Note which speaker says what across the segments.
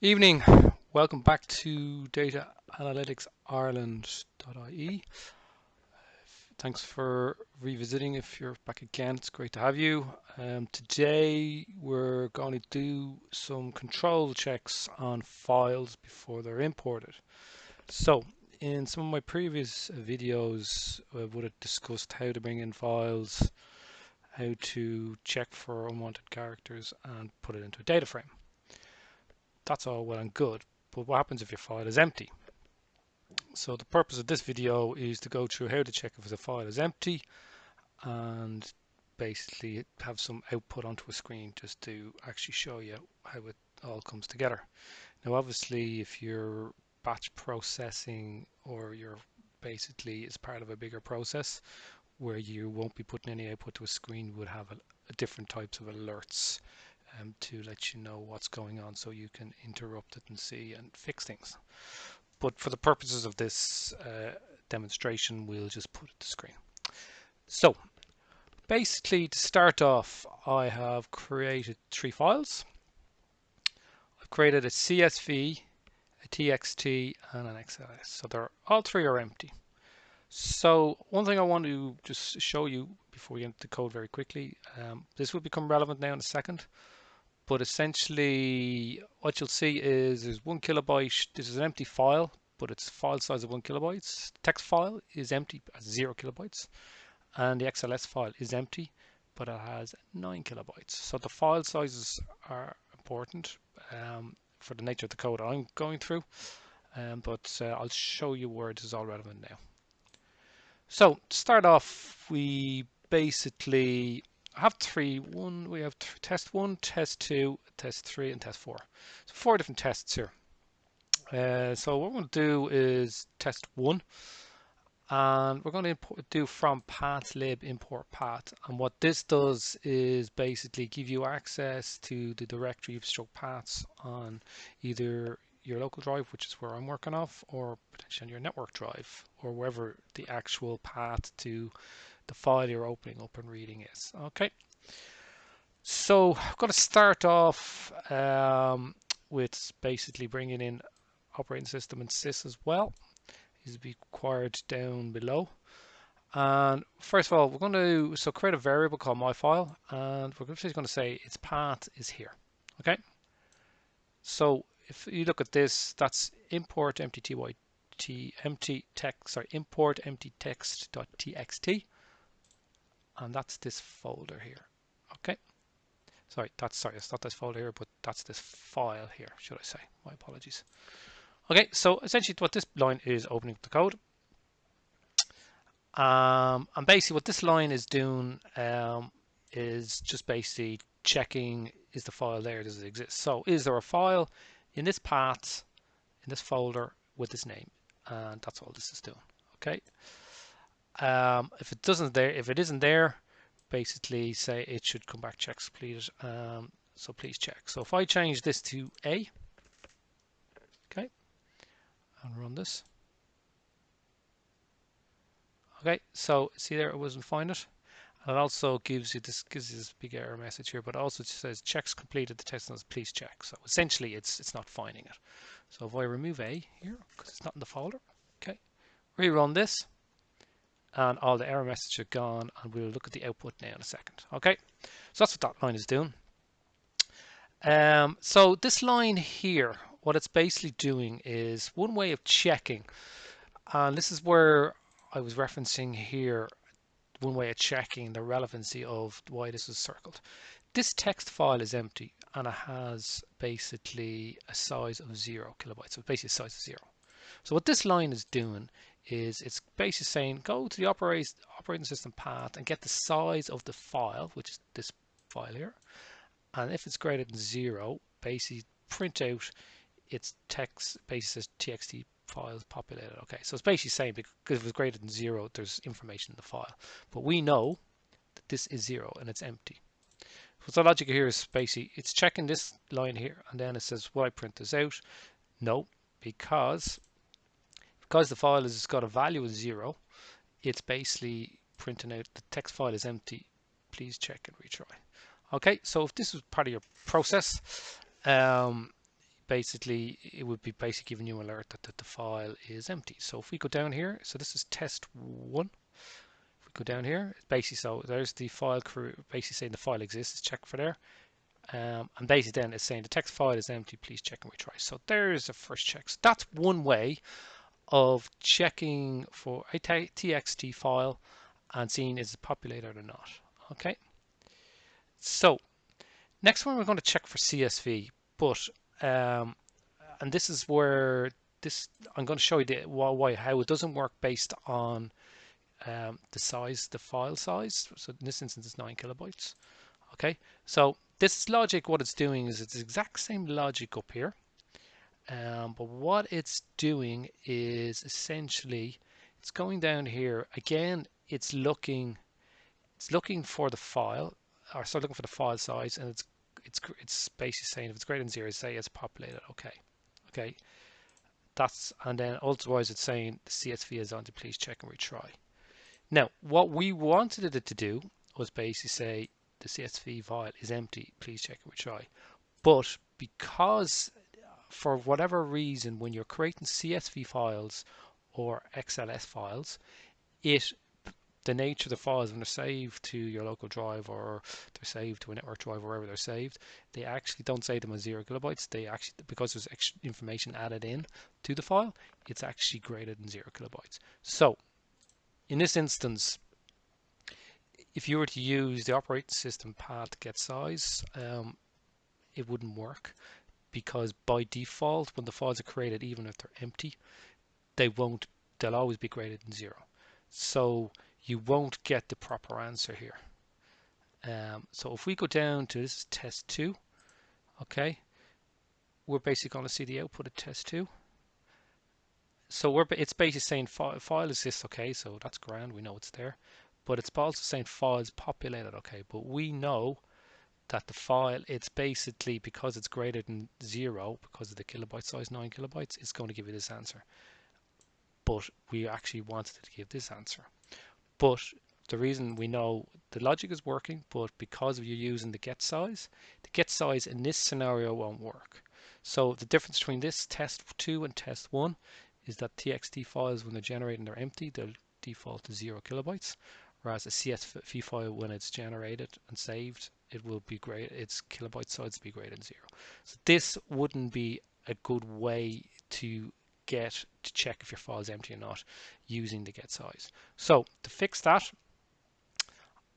Speaker 1: Evening, welcome back to Data Analytics Ireland.ie. Thanks for revisiting. If you're back again, it's great to have you. Um, today we're going to do some control checks on files before they're imported. So in some of my previous videos, I would have discussed how to bring in files, how to check for unwanted characters and put it into a data frame that's all well and good, but what happens if your file is empty? So the purpose of this video is to go through how to check if the file is empty and basically have some output onto a screen just to actually show you how it all comes together. Now obviously if you're batch processing or you're basically as part of a bigger process where you won't be putting any output to a screen, would have a, a different types of alerts um, to let you know what's going on so you can interrupt it and see and fix things. But for the purposes of this uh, demonstration, we'll just put it to screen. So basically to start off, I have created three files. I've created a CSV, a TXT and an XLS. So they're all three are empty. So one thing I want to just show you before we get into the code very quickly, um, this will become relevant now in a second but essentially what you'll see is there's one kilobyte this is an empty file but its file size of one kilobytes. Text file is empty at zero kilobytes and the XLS file is empty but it has nine kilobytes. So the file sizes are important um, for the nature of the code I'm going through um, but uh, I'll show you where this is all relevant now. So to start off we basically have three. One, we have test one, test two, test three, and test four. So four different tests here. Uh, so what to do is test one, and we're going to import, do from pathlib import path. And what this does is basically give you access to the directory of stroke paths on either your local drive, which is where I'm working off, or potentially on your network drive, or wherever the actual path to the file you're opening up and reading is. Okay, so I'm going to start off um, with basically bringing in operating system and sys as well. These will be required down below. And first of all, we're going to so create a variable called my file, and we're just going to say its path is here. Okay. So if you look at this, that's import empty ty empty text sorry import empty text.txt and that's this folder here. Okay. Sorry that's sorry it's not this folder here but that's this file here should I say. My apologies. Okay so essentially what this line is opening up the code. Um, and basically what this line is doing um, is just basically checking is the file there? Does it exist? So is there a file in this path in this folder with this name? And that's all this is doing. Okay um, if it doesn't there, if it isn't there, basically say it should come back checks please. Um, so please check. So if I change this to A, okay, and run this. Okay, so see there, it wasn't find it. And it also gives you this gives you this big error message here, but also says checks completed. The test says please check. So essentially, it's it's not finding it. So if I remove A here because it's not in the folder, okay, rerun this and all the error messages are gone and we'll look at the output now in a second okay? So that's what that line is doing. Um, so this line here what it's basically doing is one way of checking and this is where I was referencing here one way of checking the relevancy of why this is circled. This text file is empty and it has basically a size of zero kilobytes so basically a size of zero. So what this line is doing is it's basically saying go to the operating system path and get the size of the file, which is this file here. And if it's greater than zero, basically print out its text, basically says txt files populated. Okay, so it's basically saying because if it's greater than zero, there's information in the file. But we know that this is zero and it's empty. So the logic here is basically it's checking this line here and then it says, will I print this out? No, because because the file has got a value of zero, it's basically printing out the text file is empty. Please check and retry. Okay, so if this was part of your process, um, basically it would be basically giving you an alert that, that the file is empty. So if we go down here, so this is test one. If we go down here, it's basically so there's the file crew basically saying the file exists, it's check for there. Um, and basically then it's saying the text file is empty, please check and retry. So there's the first check. So that's one way of checking for a txt file and seeing is it populated or not. Okay. So next one we're going to check for CSV, but um, and this is where this I'm going to show you the, why how it doesn't work based on um, the size, the file size. So in this instance, it's nine kilobytes. Okay, so this logic, what it's doing is it's the exact same logic up here, um, but what it's doing is essentially it's going down here again. It's looking, it's looking for the file, or start looking for the file size, and it's it's it's basically saying if it's greater than zero, say it's populated. Okay, okay. That's and then otherwise it's saying the CSV is on to please check and retry. Now, what we wanted it to do was basically say the CSV file is empty. Please check and retry. But because for whatever reason, when you're creating CSV files or XLS files, it the nature of the files when they're saved to your local drive or they're saved to a network drive wherever they're saved they actually don't save them as zero kilobytes. They actually because there's extra information added in to the file it's actually greater than zero kilobytes. So in this instance if you were to use the operating system path get size um, it wouldn't work because by default when the files are created even if they're empty they won't they'll always be greater than zero so you won't get the proper answer here. Um, so if we go down to this test 2, okay, we're basically going to see the output of test 2. So we're it's basically saying file, file exists, okay, so that's grand, we know it's there. But it's also saying file is populated, okay, but we know that the file, it's basically because it's greater than zero, because of the kilobyte size, 9 kilobytes, it's going to give you this answer. But we actually wanted to give this answer. But the reason we know the logic is working, but because you're using the get size, the get size in this scenario won't work. So the difference between this test 2 and test 1 is that TXT files, when they're generating, they're empty, they'll default to 0 kilobytes, whereas a CSV file, when it's generated and saved, it will be great, its kilobyte size will be greater than 0. So this wouldn't be a good way to get to check if your file is empty or not using the get size. So to fix that,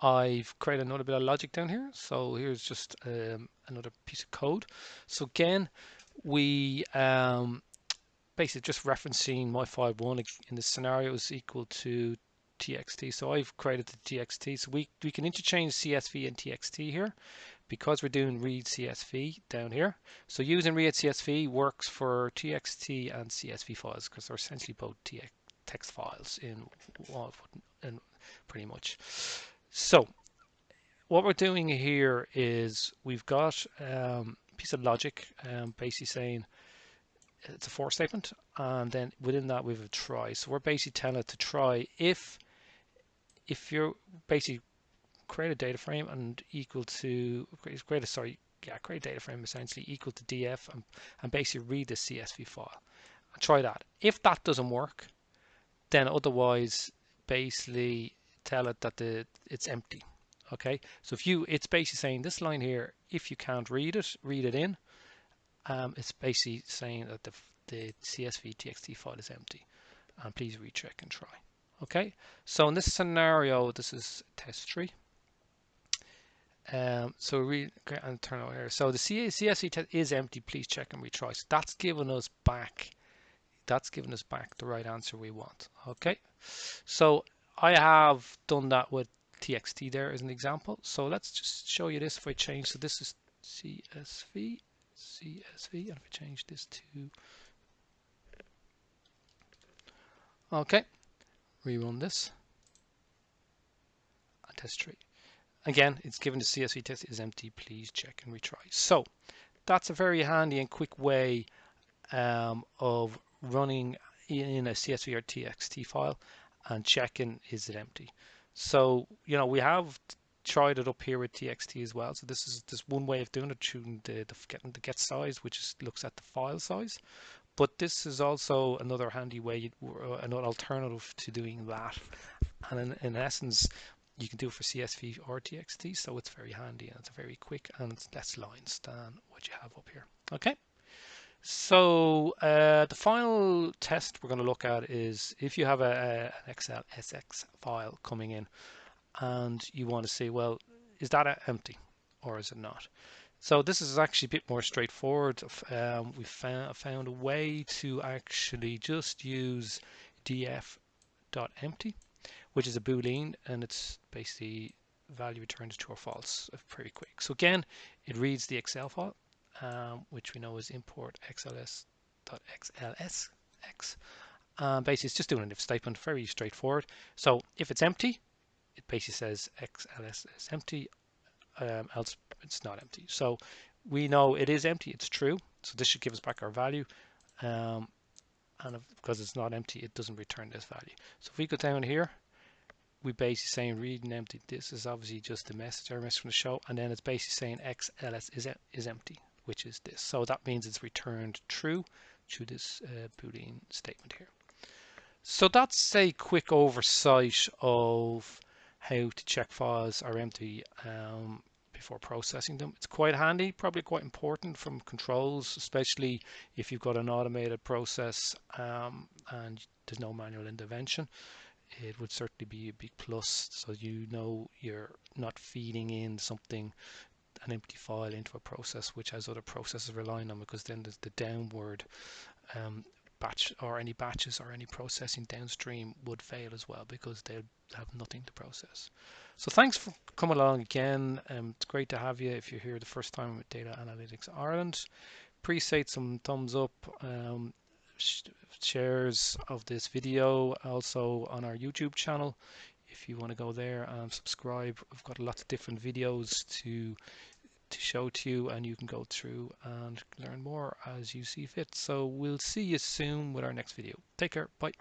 Speaker 1: I've created another bit of logic down here. So here's just um, another piece of code. So again, we um, basically just referencing my file one in this scenario is equal to txt. So I've created the txt. So we, we can interchange CSV and txt here because we're doing read CSV down here. So using read CSV works for TXT and CSV files because they're essentially both text files in, in pretty much. So what we're doing here is we've got um, a piece of logic um, basically saying it's a for statement and then within that we have a try. So we're basically telling it to try if if you're basically create a data frame and equal to create a sorry yeah create a data frame essentially equal to df and, and basically read the csv file. Try that. If that doesn't work then otherwise basically tell it that the it's empty okay? So if you it's basically saying this line here if you can't read it read it in um, it's basically saying that the, the csv txt file is empty. And please recheck and try okay so in this scenario this is test 3 um, so we and turn over here. So the CSV test is empty. Please check and retry. So that's given us back. That's given us back the right answer we want. Okay. So I have done that with TXT there as an example. So let's just show you this if I change. So this is CSV, CSV, and if I change this to okay, rerun this test tree. Again, it's given the CSV test is empty. Please check and retry. So that's a very handy and quick way um, of running in a CSV or TXT file and checking is it empty. So, you know, we have tried it up here with TXT as well. So this is just one way of doing it, choosing the, the getting the get size, which is, looks at the file size. But this is also another handy way, uh, an alternative to doing that. And in, in essence, you can do it for CSV or TXT, so it's very handy and it's very quick and it's less lines than what you have up here. Okay. So uh, the final test we're going to look at is if you have a, a, an Excel SX file coming in and you want to see, well, is that empty or is it not? So this is actually a bit more straightforward. Um, we found, found a way to actually just use df.empty, which is a boolean, and it's basically value returned true or false, pretty quick. So again, it reads the Excel file um, which we know is import xls.xlsx. Um, basically, it's just doing an if statement, very straightforward. So if it's empty, it basically says xls is empty, um, else it's not empty. So we know it is empty, it's true. So this should give us back our value. Um, and if, because it's not empty, it doesn't return this value. So if we go down here, we basically saying read and empty. This is obviously just the message, our message from the show, and then it's basically saying xls is, is empty which is this. So that means it's returned true to this uh, Boolean statement here. So that's a quick oversight of how to check files are empty um, before processing them. It's quite handy, probably quite important from controls, especially if you've got an automated process um, and there's no manual intervention. It would certainly be a big plus so you know you're not feeding in something an empty file into a process which has other processes relying on because then there's the downward um, batch or any batches or any processing downstream would fail as well because they'll have nothing to process. So thanks for coming along again. Um, it's great to have you if you're here the first time with Data Analytics Ireland. Appreciate some thumbs up, um, sh shares of this video also on our YouTube channel if you want to go there and subscribe. We've got lots of different videos to to show to you and you can go through and learn more as you see fit. So we'll see you soon with our next video. Take care. Bye.